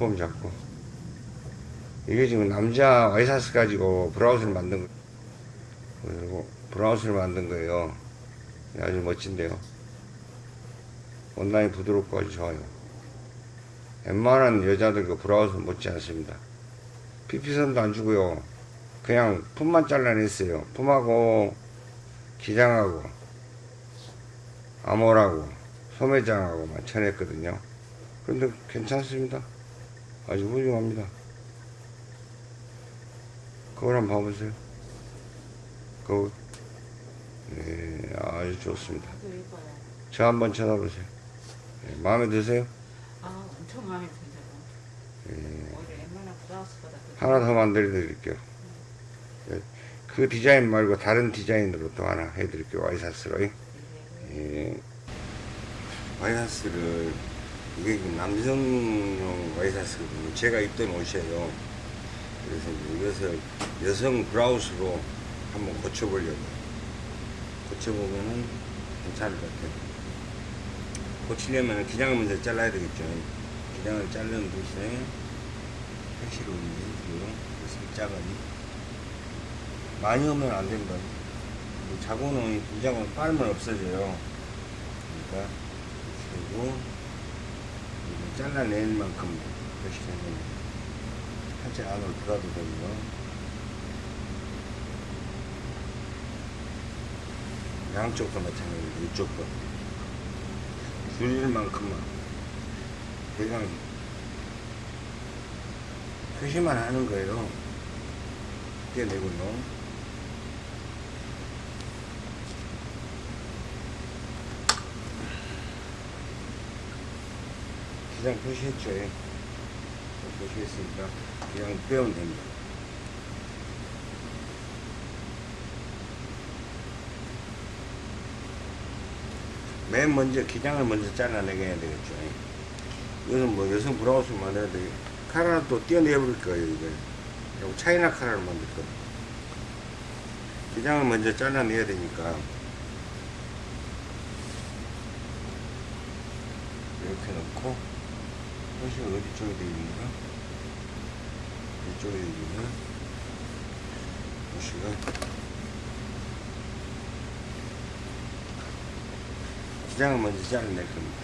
폼 잡고. 이게 지금 남자 와이사스 가지고 브라우스를 만든 거 그리고 브라우스를 만든 거예요. 아주 멋진데요. 원단이 부드럽고 아주 좋아요. 웬만한 여자들 그 브라우스 못지 않습니다. 피피선도 안 주고요. 그냥 품만 잘라냈어요. 품하고 기장하고 암홀하고 소매장하고만 쳐냈거든요. 근데 괜찮습니다 아주 훌륭합니다 그걸 한번 봐보세요 그거 네, 아주 좋습니다 아주 예뻐요. 저 한번 쳐다보세요 네, 마음에 드세요? 아, 엄청 마음에. 네, 브라우스보다 더 하나 더 만들어 드릴게요 네, 그 디자인 말고 다른 디자인으로 또 하나 해드릴게요 와이사스로 예. 예. 와이사스를 이게 그 남성용 와이사스거든요. 제가 입던 옷이에요. 그래서 이제 이것을 여성 브라우스로 한번 고쳐보려고. 고쳐보면은 괜찮을 것 같아요. 고치려면 기장을 먼저 잘라야 되겠죠. 기장을 자르는 대신에 택시로 해주고요. 살짝은 많이 오면 안 된다. 자고는 기장은 빨면 없어져요. 그러니까 그리고 이제 잘라낼 만큼 표시하면 살짝 안으로 들어가도 되고요. 양쪽도 마찬가지로 이쪽도 줄일 만큼만 대강 표시만 하는 거예요. 떼내고요. 기장 표시했죠. 예. 표시했으니까 그냥 빼면 됩니다. 맨 먼저 기장을 먼저 잘라내게 해야 되겠죠. 예. 이거는 뭐 여성 브라우스 만들어야 되 카라는 또 떼어내버릴 거예요. 이거. 그리고 차이나 카라를 만들 거예요. 기장을 먼저 잘라내야 되니까 이렇게 놓고 표시가 어디 쪽에 되어 있는가? 이쪽에 있는 표시가 기장을 먼저 잘라낼 겁니다.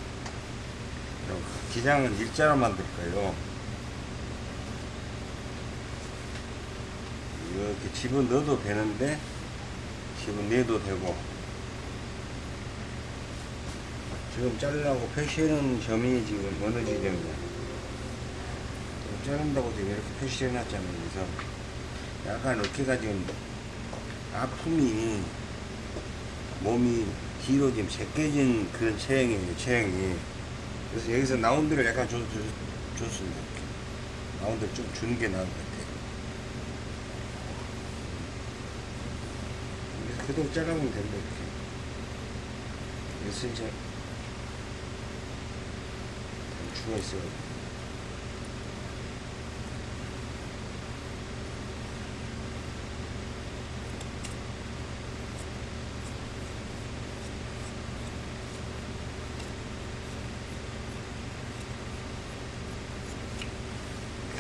기장은 일자로 만들 거예요. 이렇게 집어넣어도 되는데 집어내도 되고 지금 자르려고 표시해놓은 점이 지금 어느 지점이냐. 자른다고 지금 이렇게 표시해 놨잖아요. 그래서 약간 어깨가 지금 아픔이 몸이 뒤로 지금 제껴진 그런 체형이에요 체형이. 그래서 여기서 라운드를 약간 줘, 줘, 줬습니다. 라운드를 좀 주는 게 나을 것 같아요. 그래서 그대로 잘라보면 된다 이렇게. 그래서 주가 있어요.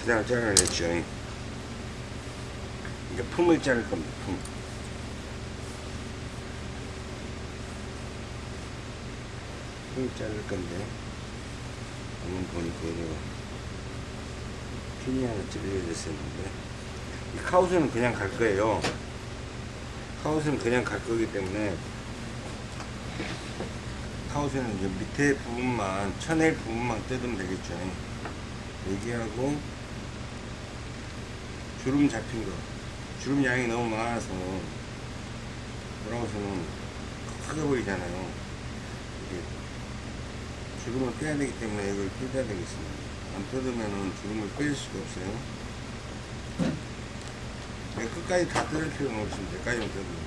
기장을 잘라냈죠. 이제 품을 자를 겁니다. 품. 품을 자를 건데. 한번 보니까 이거 핀이 하나 찔려져 있었는데. 이 카우스는 그냥 갈 거예요. 카우스는 그냥 갈 거기 때문에 카우스는 이제 밑에 부분만 쳐낼 부분만 뜯으면 되겠죠. 여기하고 주름 잡힌 거. 주름 양이 너무 많아서 브라우스는 크게 보이잖아요. 이게 주름을 빼야 되기 때문에 이걸 뜯어야 되겠습니다. 안 뜯으면 주름을 뺄 수가 없어요. 네, 끝까지 다 뜯을 필요는 없습니다. 여기까지만 뜯으면.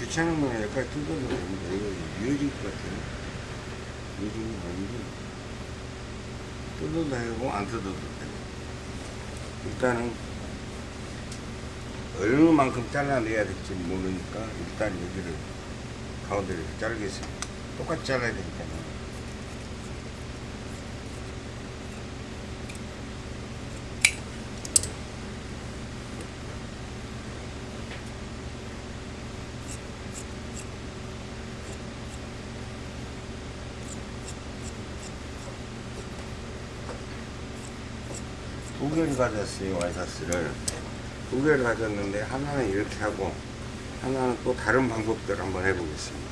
귀찮으면 여기까지 뜯어도 됩니다. 이거 이어질 것 같아요. 이어지는 거 아닌데. 뜯어도 되고, 안 뜯어도 되고. 일단은, 얼마만큼 잘라내야 될지 모르니까, 일단 여기를, 가운데를 자르겠습니다. 똑같이 잘라야 되니까요. 두 개를 가졌어요, 와이사스를. 두 개를 가졌는데, 하나는 이렇게 하고, 하나는 또 다른 방법대로 한번 해보겠습니다.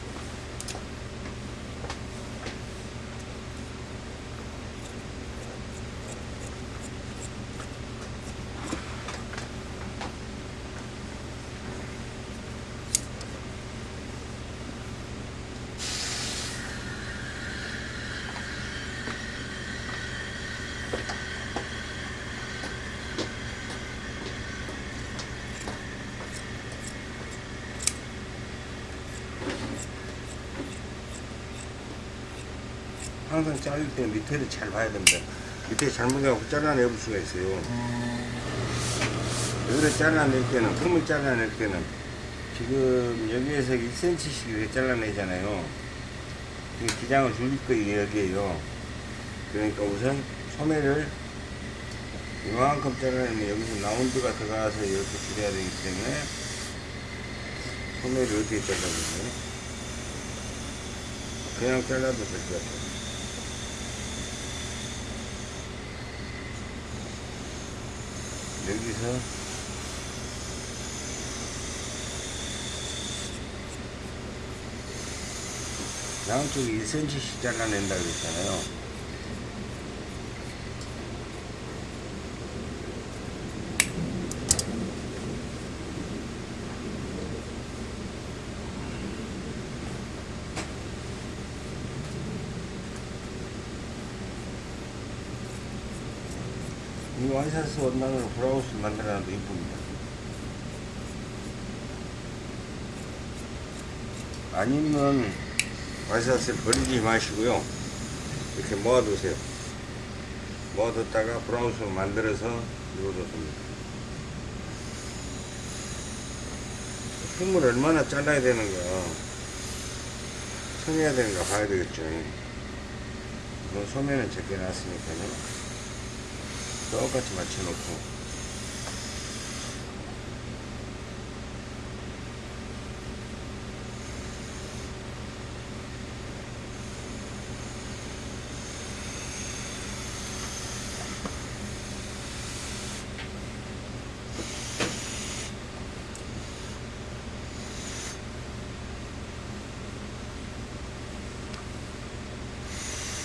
항상 자를 때 밑에를 잘 봐야 됩니다. 밑에 잘못해갖고 잘라내볼 수가 있어요. 여기를 잘라낼 때는, 틈을 잘라낼 때는, 지금 여기에서 1cm씩 이렇게 잘라내잖아요. 이 기장을 줄일 거예요, 여기에요. 그러니까 우선 소매를 이만큼 잘라내면 여기서 라운드가 들어가서 이렇게 줄여야 되기 때문에 소매를 어떻게 잘라내요? 그냥 잘라도 될 것 같아요. 여기서 양쪽에 1cm씩 잘라낸다 그랬잖아요. 이 와이셔츠 원단으로 브라우스를 만들어놔도 이쁩니다. 아니면 와이셔츠를 버리지 마시고요. 이렇게 모아두세요. 모아뒀다가 브라우스로 만들어서 입어도 됩니다. 틈을 얼마나 잘라야 되는가, 쳐내야 되는가 봐야 되겠죠. 이건 소매는 적게 놨으니까요. 똑같이 맞춰놓고.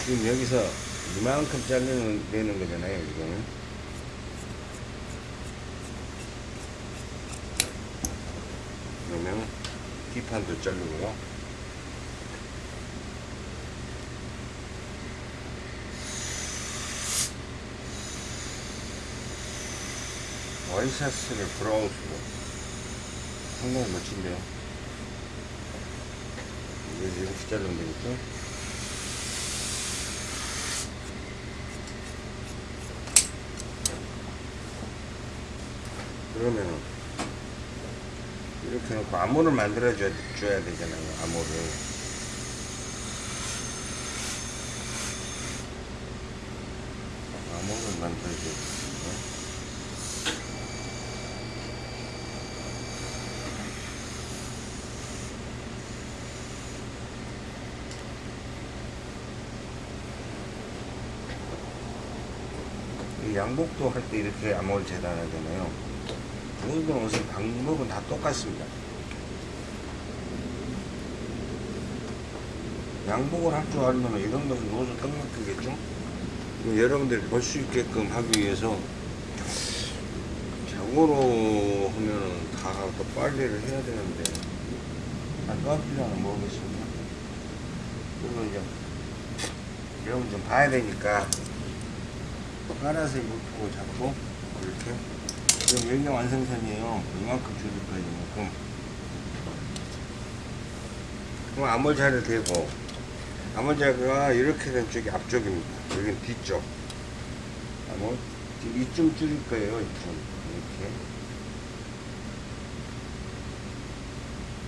지금 여기서 이만큼 자르는 되는 거잖아요 이거는. 그러면 뒷판도 자르고요. 와이셔츠를 브라우스로. 상당히 멋진데요. 이제 이렇게 자르면 되겠죠 그러면은 이렇게 놓고 암호를 만들어 줘, 줘야 되잖아요 암호를. 암호를 만들어 줘야 양복도 할 때 이렇게 암호를 재단하잖아요 모든 옷의 방법은 다 똑같습니다. 양복을 할 줄 알면 것은 옷을 딱 맡기겠죠? 여러분들이 볼 수 있게끔 하기 위해서 자고로 하면은 다또 빨래를 해야 되는데 안또 필요는 모르겠습니다. 그리고 이제 여러분 좀 봐야 되니까 빨아서 입고 잡고 이렇게 지금 여기가 완성선이에요. 이만큼 줄일 거예요, 이만큼. 그럼 암홀자를 대고 암홀자가 이렇게 된 쪽이 앞쪽입니다. 여기는 뒤쪽. 암홀 지금 이쯤 줄일 거예요. 이쯤 이렇게.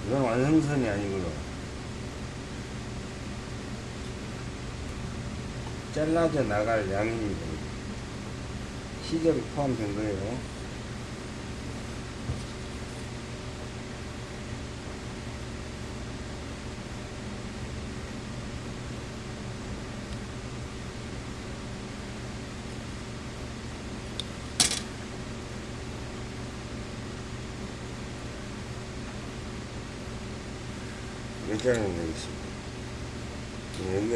이건 완성선이 아니고요. 잘라져 나갈 양입니다. 시접이 포함된 거예요. 의자는 되겠습니다.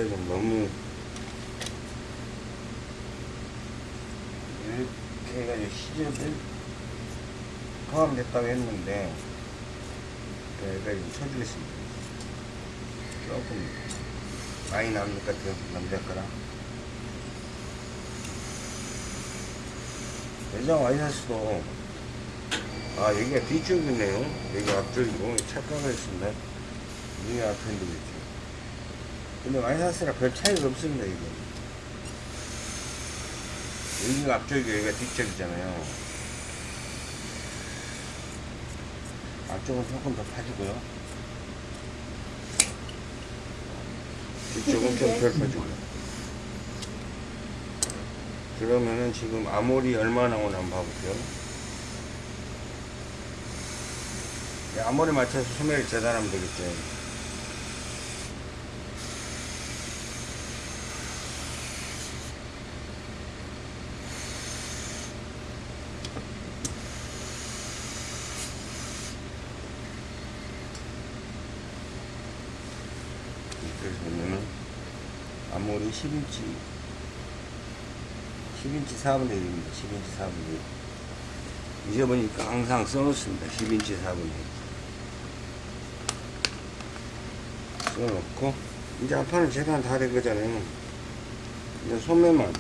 좀 너무 이렇게 해가지고 시접이 포함됐다고 했는데 여기까지 쳐주겠습니다. 조금 많이 남을 것 같아요. 남자 거랑. 여자 와이셔츠도 아 여기가 뒤쪽이네요. 여기 앞쪽이고 착각을 했습니다. 앞인데 그렇죠. 근데 와이셔츠랑 별 차이가 없습니다 이거. 여기가 앞쪽이고 여기가 뒤쪽이잖아요. 앞쪽은 조금 더 파지고요. 뒤쪽은 좀덜 파지고요. 그러면은 지금 아모리 얼마 나오나 한번 봐볼게요. 이 아모리 맞춰서 소매를 재단하면 되겠죠. 그래서 보면은 아모리 10인치 10인치 4분의 1입니다. 10인치 4분의 1. 잊어보니까 항상 써놓습니다. 10인치 4분의 1. 써놓고, 이제 앞판은 재단 다 된 거잖아요. 이제 소매만.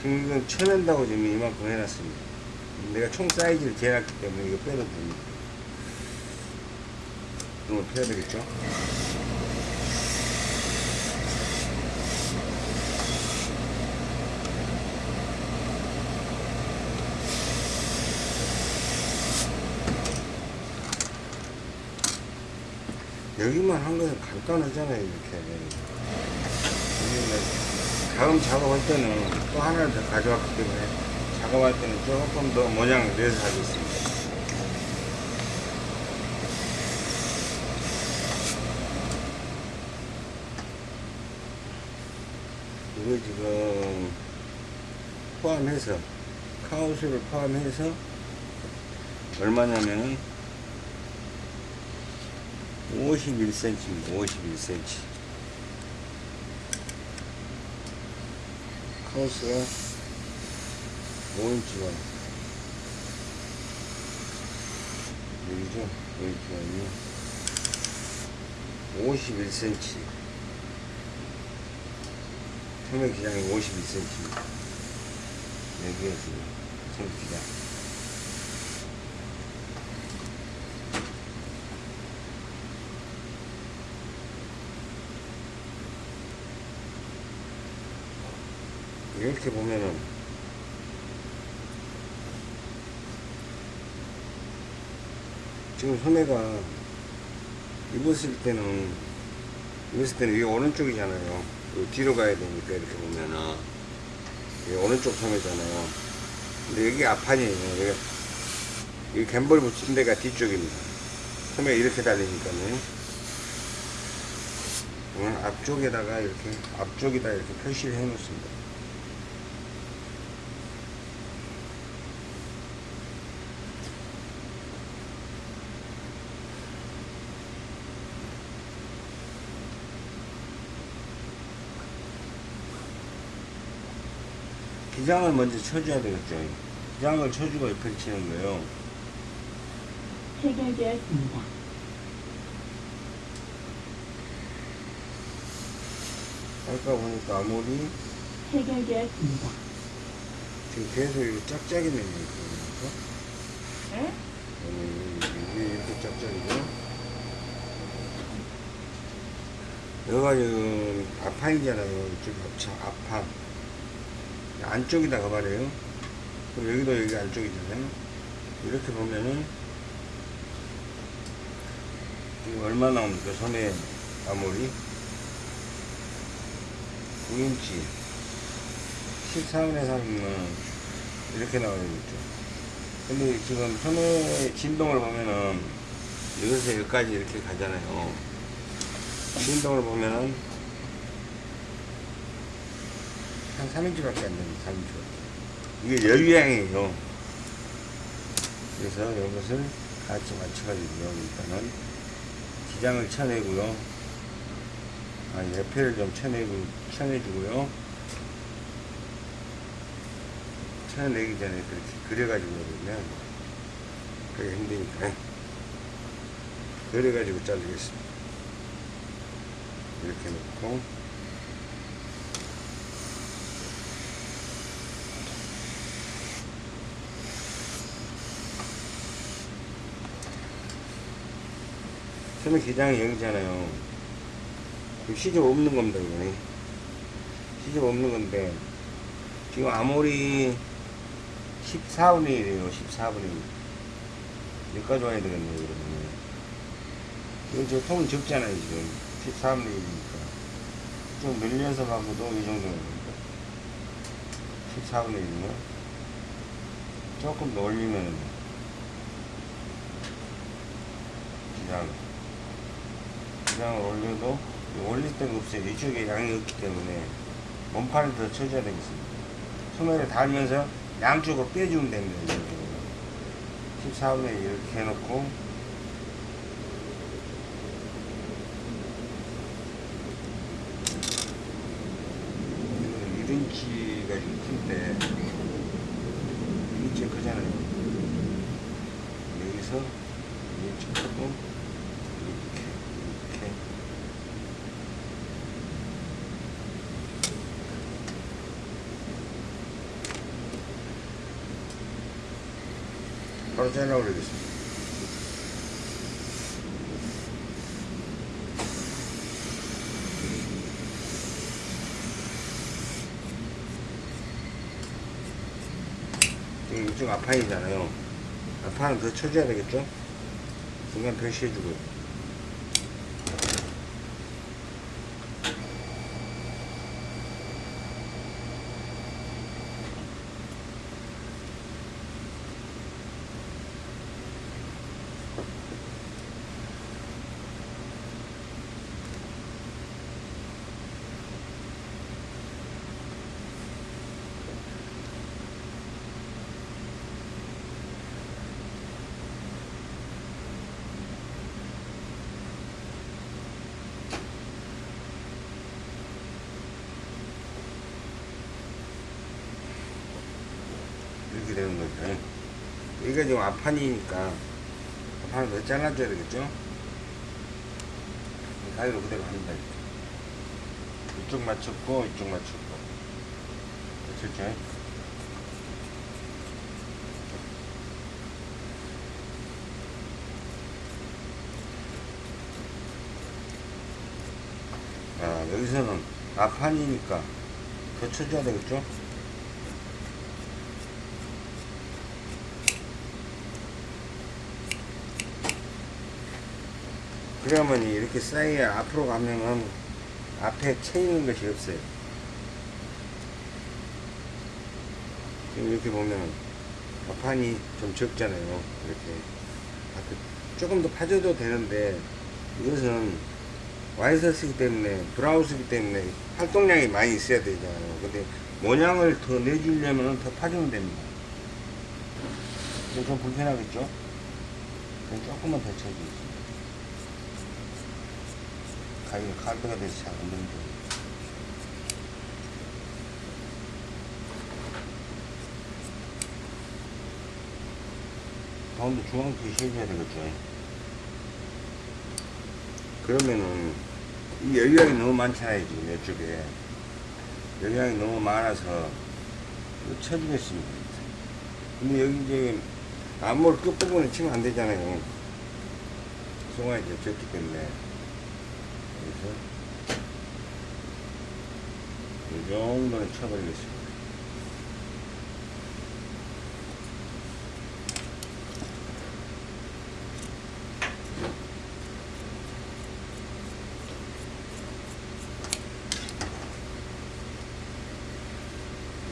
지금 이건 쳐낸다고 지금 이만큼 해놨습니다. 내가 총 사이즈를 재놨기 때문에 이거 빼도 됩니다. 이걸 펴야 되겠죠? 여기만 한 것은 간단하잖아요, 이렇게. 여기는 다음 작업할 때는 또 하나를 더 가져왔기 때문에 작업할 때는 조금 더 모양을 내서 하겠습니다. 이거 지금 포함해서 카우스를 포함해서 얼마냐면은 51cm입니다. 51cm. 카우스가 5인치가 여기죠? 여기가 51cm. 소매 기장이 51cm입니다. 여기에 지금 소매 기장. 이렇게 보면은 지금 소매가 입었을 때는 입었을 때는 이게 오른쪽이잖아요. 그 뒤로 가야 되니까 이렇게 보면은 이게 오른쪽 소매잖아요. 근데 여기 앞판이에요. 여기 이 갬벌 붙인 데가 뒤쪽입니다. 소매가 이렇게 달리니까요. 오늘 앞쪽에다가 이렇게 앞쪽에다 이렇게 표시를 해 놓습니다. 기장을 먼저 쳐줘야 되겠죠. 기장을 쳐주고 옆에 치는 거예요. 해결되었습니다. 아까 보니까 아무리 해결되었습니다. 지금 계속 이거 짝짝이 내는 거. 네? 이렇게 짝짝이고. 여기가 지금 앞판이잖아요. 이쪽 앞차, 앞판. 안쪽이다가 말이에요. 그럼 여기도 여기 안쪽이잖아요. 이렇게 보면은, 얼마 나옵니까? 소매 아모리? 9인치. 14분의 3이면 이렇게 나오겠죠. 근데 지금 소매 진동을 보면은, 여기서 여기까지 이렇게 가잖아요. 진동을 보면은 한 3인치밖에 안 됩니다. 3인치. 이게 열량이에요. 그래서 이것을 같이 맞춰가지고 일단은 기장을 쳐내고요. 아, 옆에를 좀 쳐내고 쳐내주고요. 쳐내기 전에 그렇게 그려가지고 그러면 그게 힘드니까 그려가지고 자르겠습니다. 이렇게 놓고 처음에 기장이 여기잖아요. 시접 없는 겁니다 이거는 시접 없는 건데 지금 아무리 14분의 1이에요 14분의 1 여기까지 와야 되겠네요 그러면 이건 저 통은 적잖아요 지금. 14분의 1이니까. 좀 늘려서 가고도 이 정도는 14분의 1이면 조금 더 올리면 기장 기장을 올려도 올릴 데가 없어요. 이쪽에 양이 없기 때문에 몸판을 더 쳐줘야 되겠습니다. 소매를 달면서 양쪽으로 빼주면 됩니다 이렇게. 14분의 1 이렇게 해놓고. 이거는 1인치가 좀 큰데 1인치 크잖아요. 여기서 1인치 크고 이렇게 이렇게 바로 잘라 올리겠습니다 이쪽 앞판이잖아요. 앞판은 더 쳐줘야 되겠죠? 중간 표시해주고요. 이렇게 되는 거죠. 여기가 지금 앞판이니까 앞판을 더 잘라줘야 되겠죠? 가위로 그대로 합니다. 이쪽 맞췄고 이쪽 맞췄고 맞췄죠? 아, 여기서는 앞판이니까 더 쳐줘야 되겠죠? 그러면 이렇게 쌓여야 앞으로 가면은 앞에 채이는 것이 없어요. 지금 이렇게 보면 앞판이 좀 적잖아요. 이렇게 앞에 조금 더 파줘도 되는데 이것은 와이셔츠이기 때문에 브라우스이기 때문에 활동량이 많이 있어야 되잖아요. 근데 모양을 더 내주려면 더 파주면 됩니다. 좀 불편하겠죠? 조금만 더 쳐주겠습니다. 가위가 칼때가 돼서 잘 안 되는데. 가운데 중앙 표시해줘야 되겠죠. 그러면은, 이 열량이 너무 많잖아요, 지금 이쪽에. 열량이 너무 많아서, 이거 쳐주겠습니다. 근데 여기 이제 암몰 끝부분에 치면 안 되잖아요. 이제 졌기 때문에. 그래서 이 정도는 쳐버리겠습니다.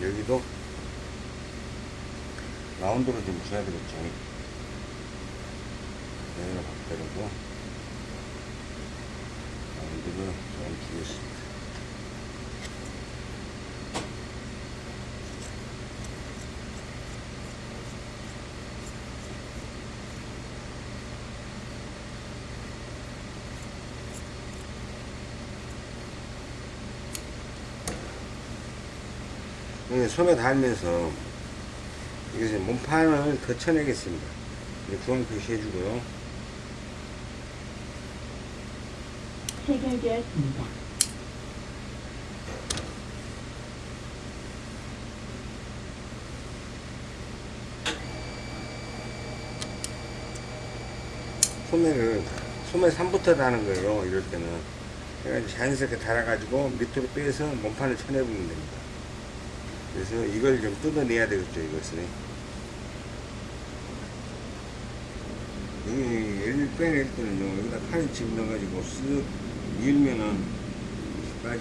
여기도 라운드로 좀 줘야 되겠죠. 여기로 바꾸고 라운드를 좀 주겠습니다. 손에 닿으면서 이것을 몸판을 더 쳐내겠습니다. 구멍 표시해주고요. 해결되었습니다. 소매를 소매 3부터 다는 거예요. 이럴 때는. 그러니까 자연스럽게 달아가지고 밑으로 빼서 몸판을 쳐내보면 됩니다. 그래서 이걸 좀 뜯어내야 되겠죠. 이것을. 여기 얘를 빼낼 때는요. 여기다 판을 집 넣어가지고 쓱 밀면은 빠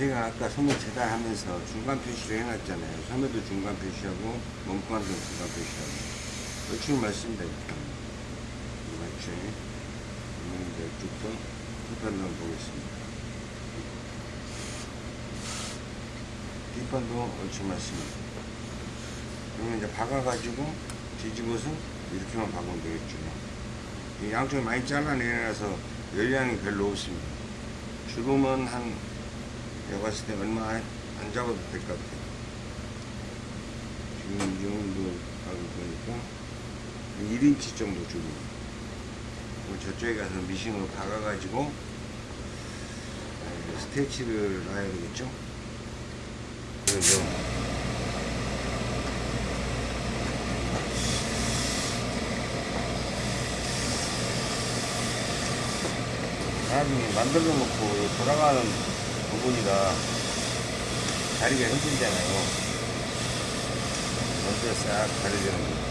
제가 아까 소매 재단하면서 중간 표시를 해놨잖아요. 소매도 중간 표시하고 몸관도 중간 표시하고 얼추 말씀드릴게요. 맞죠? 그러면 이제 이쪽도 뒷판도 한번 보겠습니다. 뒷판도 얼추 맞습니다. 그러면 이제 박아가지고 뒤집어서 이렇게만 박으면 되겠죠. 이 양쪽에 많이 잘라내놔서 열량이 별로 없습니다. 주름은 한 내가 봤을 때 얼마 안, 안 잡아도 될 것 같아요. 지금 이 정도 박을 거니까 1인치 정도 주고 그리고 저쪽에 가서 미싱으로 박아가지고 아, 스테치를 놔야 되겠죠. 그래서 나중에 만들어 놓고 돌아가는 부분이라 다리가 힘들잖아요. 먼저 싹 가려주는 거. 이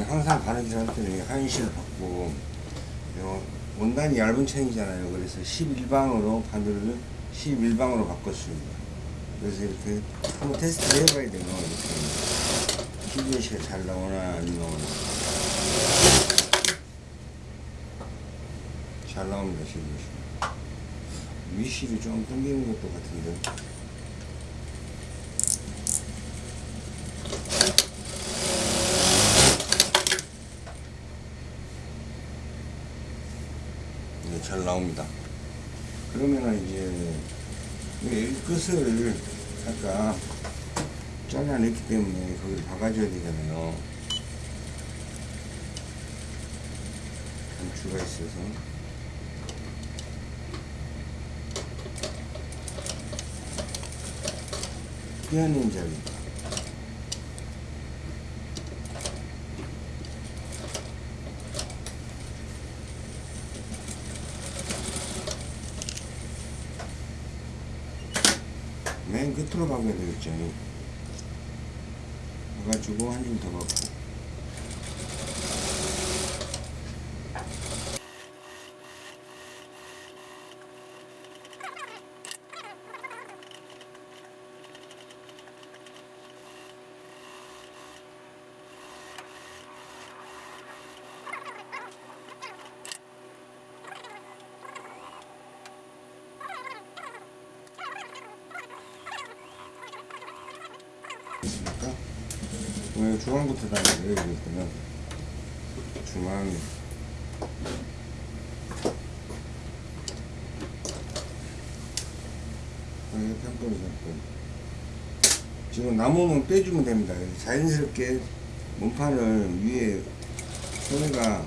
항상 바느질 할 때는 한실 받고 요 원단이 얇은 챙이잖아요. 그래서 11방으로 바늘을 11방으로 바꿨습니다. 그래서 이렇게 한번 테스트를 해봐야 돼요. 이렇게 피니시가 잘 나오나 안 나오나 잘 나옵니다. 지금 위실이 좀 끊기는 것도 같은데 네, 잘 나옵니다. 그러면은 이제 이 끝을 아까 잘라냈기 때문에 거기를 박아줘야 되잖아요. 좀 수가 있어서 피하는 자리 맨 끝으로 박아야 되겠죠. 박아주고 한줌더 박고 있으니까 왜 중앙부터 다녀요 여기 있으면 중앙. 편권이 잡고 지금 남으면 빼주면 됩니다. 자연스럽게 몸판을 위에 소매가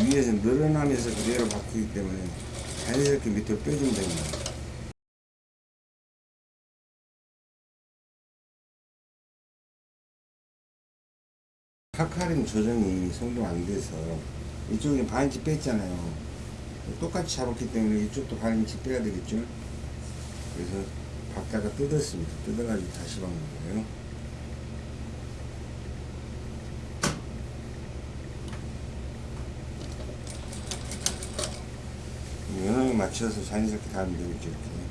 위에서 늘어나면서 그대로 바뀌기 때문에 자연스럽게 밑으로 빼주면 됩니다 카카림 조정이 성공 안 돼서 이쪽에 반인치 뺐잖아요. 똑같이 잡았기 때문에 이쪽도 반인치 빼야 되겠죠. 그래서 박다가 뜯었습니다. 뜯어가지고 다시 박는 거예요. 연호에 맞춰서 자연스럽게 닿으면 되겠죠. 이렇게.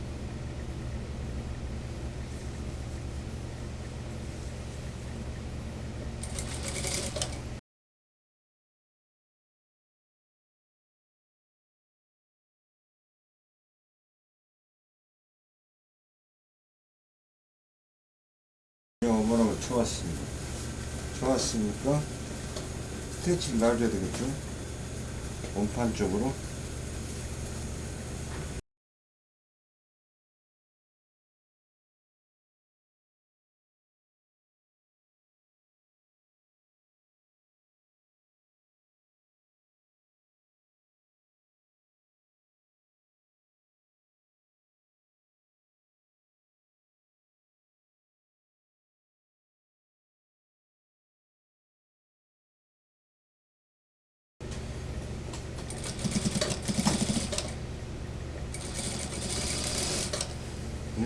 어머나고 좋았습니다. 좋았으니까 스테치를 놔줘야 되겠죠? 원판 쪽으로.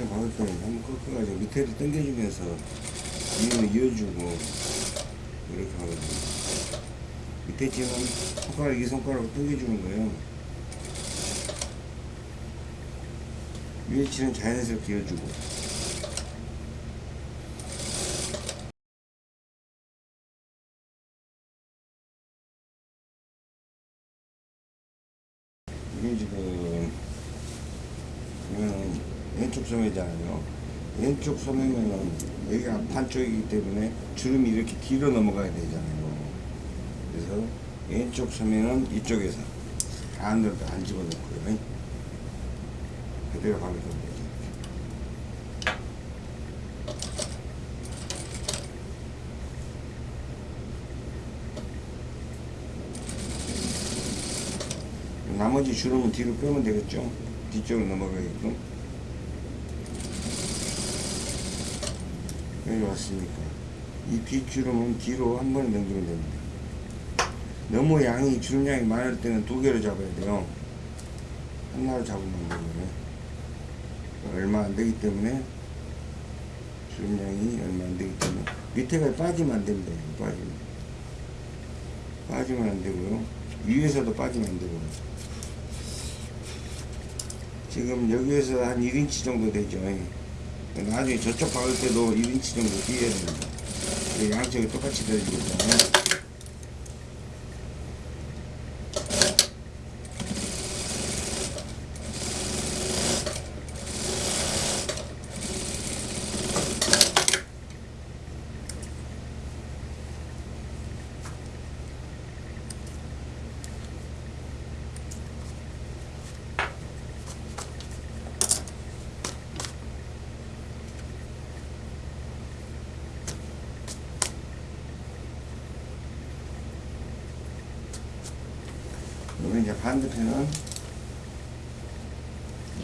그냥 박을 때는 한번 꺾어가지고 밑에를 당겨주면서 위로 이어주고 이렇게 하거든요. 밑에 지금 손가락 이 손가락으로 당겨주는 거예요. 위에 치는 자연스럽게 이어주고 이게 지금 보면 왼쪽 소매잖아요. 왼쪽 소매면은 여기가 판 쪽이기 때문에 주름이 이렇게 뒤로 넘어가야 되잖아요. 그래서 왼쪽 소매는 이쪽에서 안으로 안 집어넣고요. 그대로 가면 됩니다. 나머지 주름은 뒤로 빼면 되겠죠? 뒤쪽으로 넘어가게끔. 여기 왔으니까. 이 뒷주름은 뒤로 한 번에 넘기면 됩니다. 너무 양이, 주름량이 많을 때는 두 개로 잡아야 돼요. 하나로 잡으면 안 되고요. 얼마 안 되기 때문에, 주름량이 얼마 안 되기 때문에, 밑에가 빠지면 안 됩니다. 빠지면. 빠지면 안 되고요. 위에서도 빠지면 안 되고요. 지금 여기에서 한 1인치 정도 되죠. 나중에 저쪽 박을 때도 1인치 정도 뛰어야 됩니다. 양쪽이 똑같이. 그 반대편은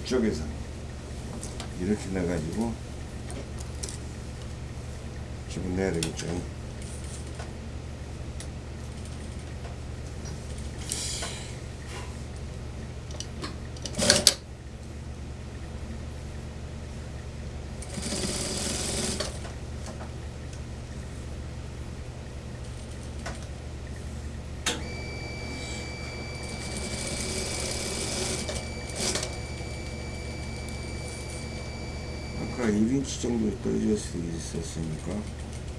이쪽에서 이렇게 넣어가지고 집어내야 되겠죠. 아까 1인치 정도 떨어질 수 있었으니까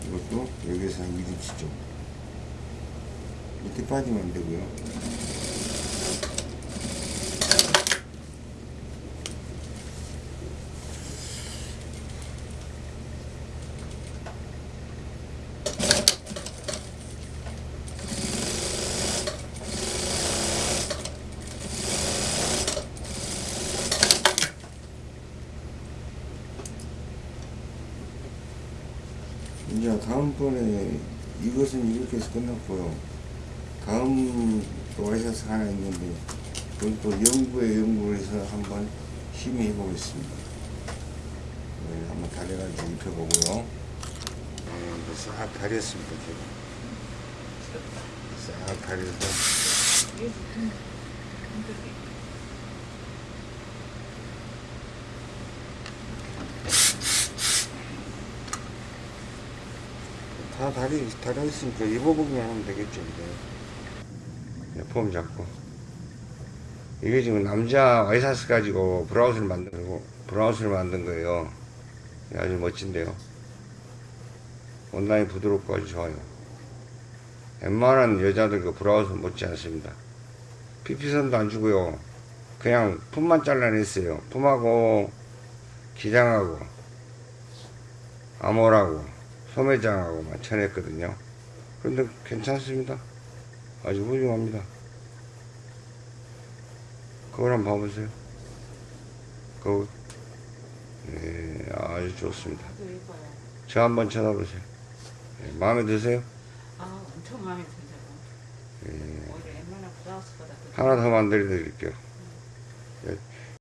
이것도 여기서 한 1인치 정도. 밑에 빠지면 안 되고요 다음번에 이것은 이렇게 해서 끝났고요 다음 또 와이셔츠 하나 있는데 그건 또 연구에 연구를 해서 한번 심의 해보겠습니다. 네, 한번 다려가지고 입혀보고요. 네, 싹 다렸습니다 제가. 싹 다려서 이게 무슨 힘들게. 다 다리 다려있으니까 입어보기만 하면 되겠죠 이제. 네, 폼 잡고. 이게 지금 남자 와이셔츠 가지고 브라우스를 만든 거고 브라우스를 만든 거예요. 아주 멋진데요. 원단이 부드럽고 아주 좋아요. 웬만한 여자들 그 브라우스 못지 않습니다. 피피선도 안 주고요. 그냥 품만 잘라냈어요. 품하고 기장하고 암홀하고 소매장하고만 쳐냈거든요. 그런데 괜찮습니다. 아주 훌륭합니다. 그걸 한번 봐보세요. 그거 네, 아주 좋습니다. 아주 예뻐요. 저 한번 쳐다보세요. 네, 마음에 드세요? 아, 엄청 마음에 든다고. 네, 브라우스보다 더 하나 더 만들어 드릴게요